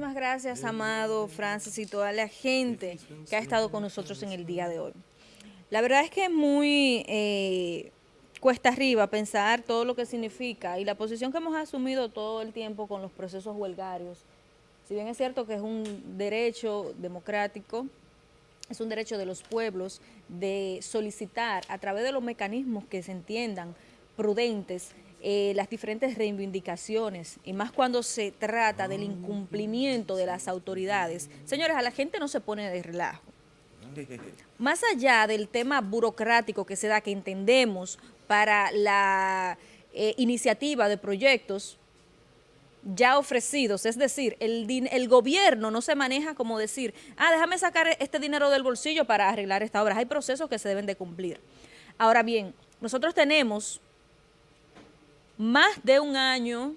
Muchísimas gracias, Amado, Francis y toda la gente que ha estado con nosotros en el día de hoy. La verdad es que es muy eh, cuesta arriba pensar todo lo que significa y la posición que hemos asumido todo el tiempo con los procesos huelgarios. Si bien es cierto que es un derecho democrático, es un derecho de los pueblos de solicitar a través de los mecanismos que se entiendan prudentes eh, las diferentes reivindicaciones y más cuando se trata del incumplimiento de las autoridades. Señores, a la gente no se pone de relajo. Más allá del tema burocrático que se da, que entendemos para la eh, iniciativa de proyectos ya ofrecidos, es decir, el, el gobierno no se maneja como decir, ah, déjame sacar este dinero del bolsillo para arreglar esta obra. Hay procesos que se deben de cumplir. Ahora bien, nosotros tenemos más de un año,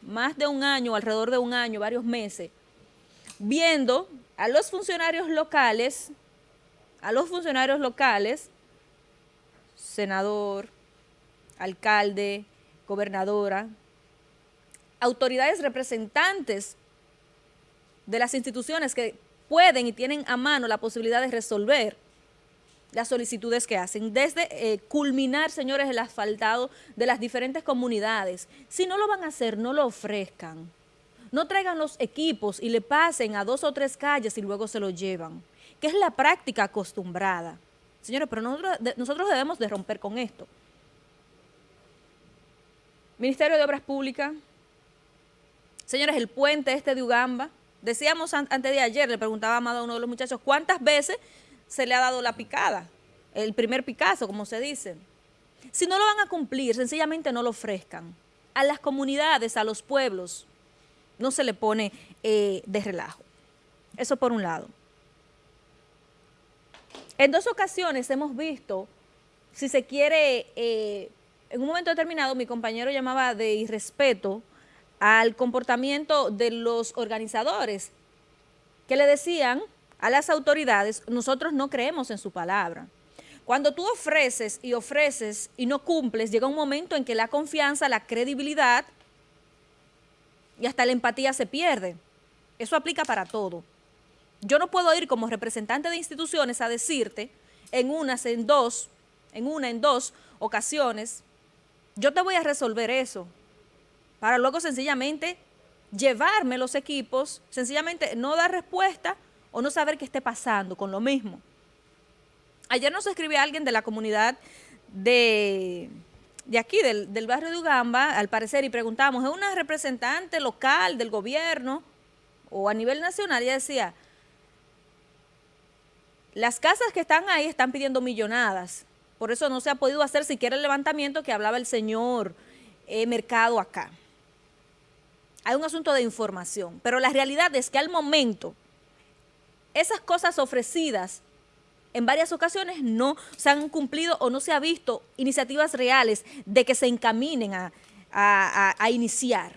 más de un año, alrededor de un año, varios meses, viendo a los funcionarios locales, a los funcionarios locales, senador, alcalde, gobernadora, autoridades representantes de las instituciones que pueden y tienen a mano la posibilidad de resolver las solicitudes que hacen, desde eh, culminar, señores, el asfaltado de las diferentes comunidades. Si no lo van a hacer, no lo ofrezcan. No traigan los equipos y le pasen a dos o tres calles y luego se lo llevan, que es la práctica acostumbrada. Señores, pero nosotros, debemos de romper con esto. Ministerio de Obras Públicas, señores, el puente este de Ugamba, decíamos antes de ayer, le preguntaba a uno de los muchachos, ¿cuántas veces se le ha dado la picada, el primer Picasso, como se dice. Si no lo van a cumplir, sencillamente no lo ofrezcan. A las comunidades, a los pueblos, no se le pone eh, de relajo. Eso por un lado. En dos ocasiones hemos visto, si se quiere, eh, en un momento determinado mi compañero llamaba de irrespeto al comportamiento de los organizadores, que le decían a las autoridades, nosotros no creemos en su palabra. Cuando tú ofreces y ofreces y no cumples, llega un momento en que la confianza, la credibilidad y hasta la empatía se pierde. Eso aplica para todo. Yo no puedo ir como representante de instituciones a decirte en unas, en dos, en una, en dos ocasiones, yo te voy a resolver eso, para luego sencillamente llevarme los equipos, sencillamente no dar respuesta o no saber qué esté pasando con lo mismo. Ayer nos escribió alguien de la comunidad de, de aquí, del, barrio de Ugamba, al parecer, y preguntamos, ¿es una representante local del gobierno o a nivel nacional? Ella decía, las casas que están ahí están pidiendo millonadas, por eso no se ha podido hacer siquiera el levantamiento que hablaba el señor eh, Mercado acá. Hay un asunto de información, pero la realidad es que al momento esas cosas ofrecidas en varias ocasiones no se han cumplido o no se ha visto iniciativas reales de que se encaminen a, iniciar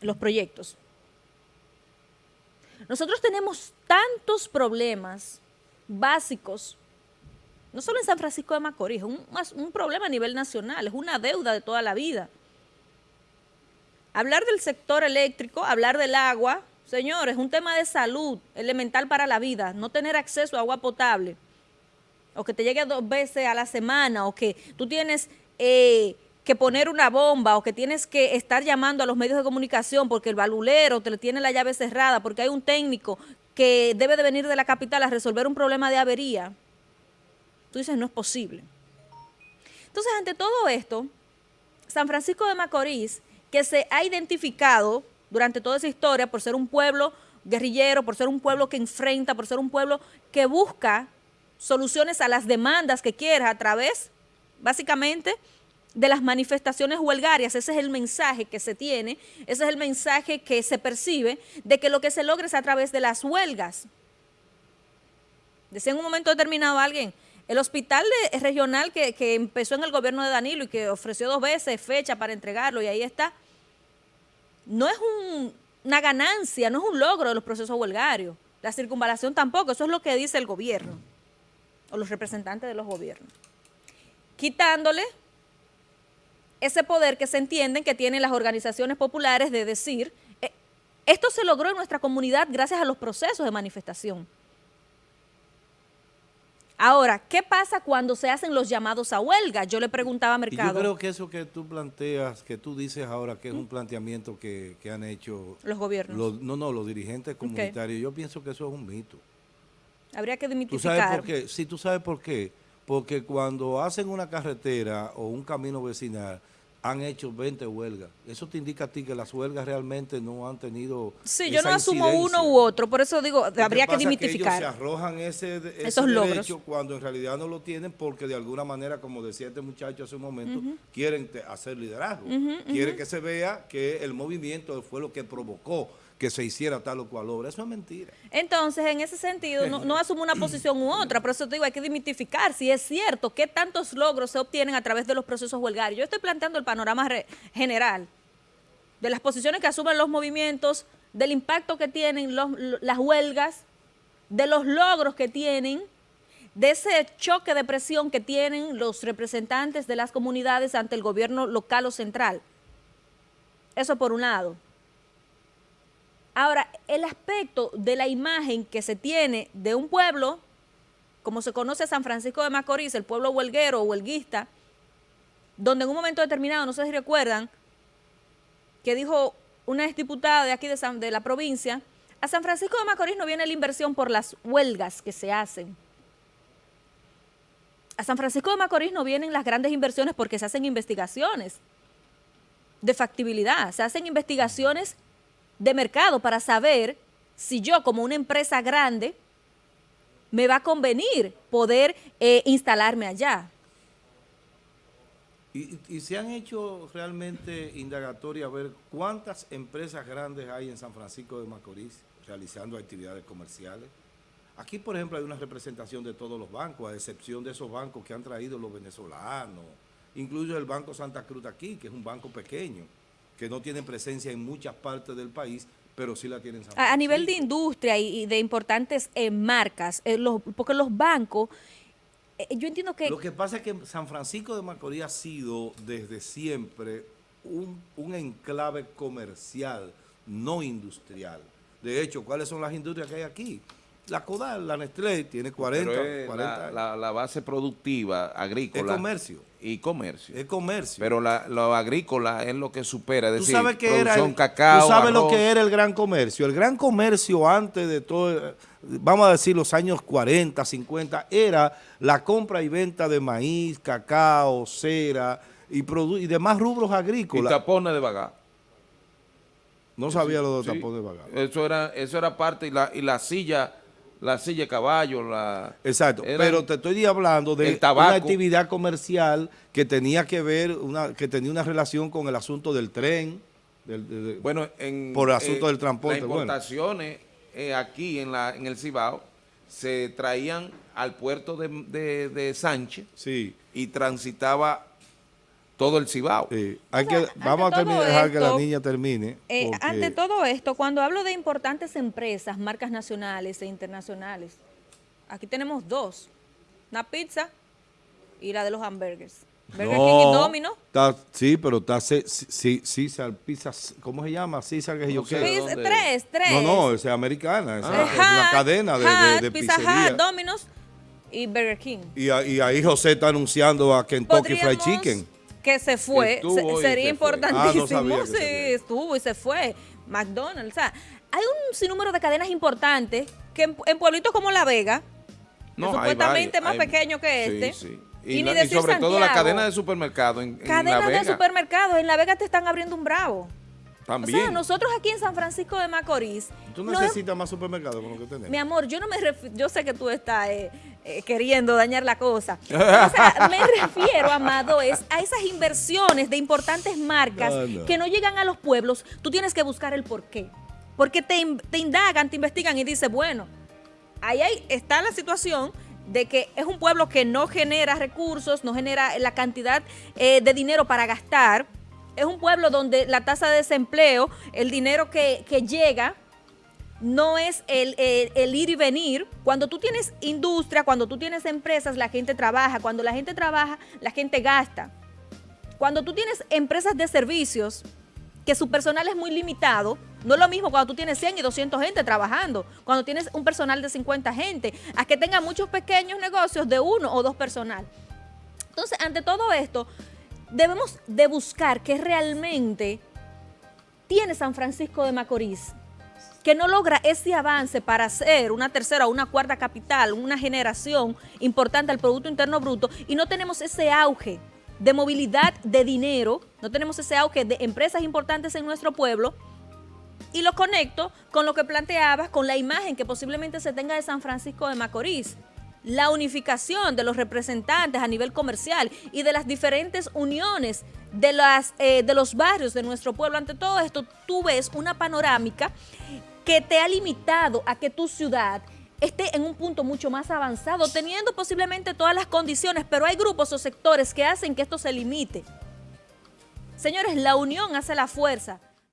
los proyectos. Nosotros tenemos tantos problemas básicos, no solo en San Francisco de Macorís, es un, un problema a nivel nacional, es una deuda de toda la vida. Hablar del sector eléctrico, hablar del agua, Señores, un tema de salud elemental para la vida, no tener acceso a agua potable, o que te llegue dos veces a la semana, o que tú tienes eh, que poner una bomba, o que tienes que estar llamando a los medios de comunicación porque el balulero te tiene la llave cerrada, porque hay un técnico que debe de venir de la capital a resolver un problema de avería. Tú dices, no es posible. Entonces, ante todo esto, San Francisco de Macorís, que se ha identificado durante toda esa historia por ser un pueblo guerrillero, por ser un pueblo que enfrenta, por ser un pueblo que busca soluciones a las demandas que quiere a través, básicamente, de las manifestaciones huelgarias. Ese es el mensaje que se tiene, ese es el mensaje que se percibe de que lo que se logra es a través de las huelgas. Decía en un momento determinado alguien, el hospital regional que, que empezó en el gobierno de Danilo y que ofreció dos veces fecha para entregarlo y ahí está, no es una ganancia, no es un logro de los procesos huelgarios. La circunvalación tampoco, eso es lo que dice el gobierno o los representantes de los gobiernos. Quitándole ese poder que se entienden que tienen las organizaciones populares de decir, eh, Esto se logró en nuestra comunidad gracias a los procesos de manifestación. Ahora, ¿qué pasa cuando se hacen los llamados a huelga? Yo le preguntaba a Mercado. yo creo que eso que tú planteas, que tú dices ahora que es un planteamiento que, han hecho... Los gobiernos. no, no, los dirigentes comunitarios. Yo pienso que eso es un mito. Habría que demitificar. ¿Tú sabes por qué? Sí, tú sabes por qué. Porque cuando hacen una carretera o un camino vecinal, han hecho 20 huelgas. Eso te indica a ti que las huelgas realmente no han tenido Sí, yo no asumo uno u otro, por eso digo, habría que dimitificar. Que ellos se arrojan ese, esos derecho cuando en realidad no lo tienen porque de alguna manera, como decía este muchacho hace un momento, quieren hacer liderazgo. quieren que se vea que el movimiento fue lo que provocó que se hiciera tal o cual obra. Eso es mentira. Entonces, en ese sentido, no, no asumo una posición u otra, por eso te digo, hay que dimitificar si es cierto qué tantos logros se obtienen a través de los procesos huelgarios. Yo estoy planteando el panorama general de las posiciones que asumen los movimientos, del impacto que tienen las huelgas, de los logros que tienen, de ese choque de presión que tienen los representantes de las comunidades ante el gobierno local o central. Eso por un lado. Ahora, el aspecto de la imagen que se tiene de un pueblo, como se conoce San Francisco de Macorís, el pueblo huelguero o huelguista, donde en un momento determinado, no sé si recuerdan, que dijo una exdiputada de aquí de, de la provincia, a San Francisco de Macorís no viene la inversión por las huelgas que se hacen. A San Francisco de Macorís no vienen las grandes inversiones porque se hacen investigaciones de factibilidad, se hacen investigaciones de mercado para saber si yo como una empresa grande me va a convenir poder eh, instalarme allá. ¿Y, se han hecho realmente indagatorias a ver cuántas empresas grandes hay en San Francisco de Macorís realizando actividades comerciales? Aquí, por ejemplo, hay una representación de todos los bancos, a excepción de esos bancos que han traído los venezolanos, incluso el Banco Santa Cruz aquí, que es un banco pequeño que no tienen presencia en muchas partes del país, pero sí la tienen. a, a nivel de industria y, de importantes eh, marcas, eh, porque los bancos, eh, yo entiendo que... Lo que pasa es que San Francisco de Macorís ha sido desde siempre un, un enclave comercial, no industrial. De hecho, ¿cuáles son las industrias que hay aquí? La Codal, la Nestlé, tiene 40, la, base productiva agrícola. Es comercio. Y comercio. Es comercio. Pero la, lo agrícola es lo que supera, es decir, sabes que era cacao, Tú sabes lo que era el gran comercio. El gran comercio antes de todo, vamos a decir los años 40, 50, era la compra y venta de maíz, cacao, cera y, y demás rubros agrícolas. Y tapones de vagar. No sabía lo de tapones de vagar. Eso era, eso era parte, y la, y la silla la silla de caballo, la... Exacto, pero te estoy hablando de una actividad comercial que tenía que ver, una que tenía una relación con el asunto del tren, bueno, en, por el asunto del transporte. Las importaciones eh, aquí en, la, en el Cibao se traían al puerto de, de Sánchez sí. y transitaba todo el Cibao. Hay que, vamos a terminar, dejar que la niña termine. Eh, ante todo esto, cuando hablo de importantes empresas, marcas nacionales e internacionales, aquí tenemos dos, una pizza y la de los hamburgers. Burger King y Domino. sí, pero está César Pizza, ¿cómo se llama? César que yo qué. Tres, tres. No, no, es americana, es, una cadena de, de, de Pizza Hut, Domino's y Burger King. Y, y, ahí José está anunciando a Kentucky Fried Chicken que se fue, sería importantísimo. Ah, sí, estuvo y se fue. McDonald's, o sea, hay un sinnúmero de cadenas importantes que en, pueblitos como La Vega, no, supuestamente más pequeño que este, sí, Y, sobre todo la cadena de supermercados en, Cadenas de supermercados, en La Vega te están abriendo un bravo. También. O sea, nosotros aquí en San Francisco de Macorís... ¿Tú necesitas más supermercados con lo que tenemos? Mi amor, yo no me yo sé que tú estás eh, eh, queriendo dañar la cosa. o sea, me refiero, Amado, es a esas inversiones de importantes marcas que no llegan a los pueblos. Tú tienes que buscar el porqué. Porque te, indagan, te investigan y dices, bueno, ahí, está la situación de que es un pueblo que no genera recursos, no genera la cantidad eh, de dinero para gastar, es un pueblo donde la tasa de desempleo, el dinero que, llega, no es el, ir y venir. Cuando tú tienes industria, cuando tú tienes empresas, la gente trabaja. Cuando la gente trabaja, la gente gasta. Cuando tú tienes empresas de servicios que su personal es muy limitado. No es lo mismo cuando tú tienes 100 y 200 gente trabajando, cuando tienes un personal de 50 gente, a que tenga muchos pequeños negocios de uno o dos personal. Entonces, ante todo esto, debemos de buscar que realmente tiene San Francisco de Macorís, que no logra ese avance para ser una tercera o una cuarta capital, una generación importante al Producto Interno Bruto, y no tenemos ese auge de movilidad de dinero, no tenemos ese auge de empresas importantes en nuestro pueblo, y lo conecto con lo que planteabas, con la imagen que posiblemente se tenga de San Francisco de Macorís la unificación de los representantes a nivel comercial y de las diferentes uniones de, las, eh, de los barrios de nuestro pueblo. Ante todo esto, tú ves una panorámica que te ha limitado a que tu ciudad esté en un punto mucho más avanzado, teniendo posiblemente todas las condiciones, pero hay grupos o sectores que hacen que esto se limite. Señores, la unión hace la fuerza.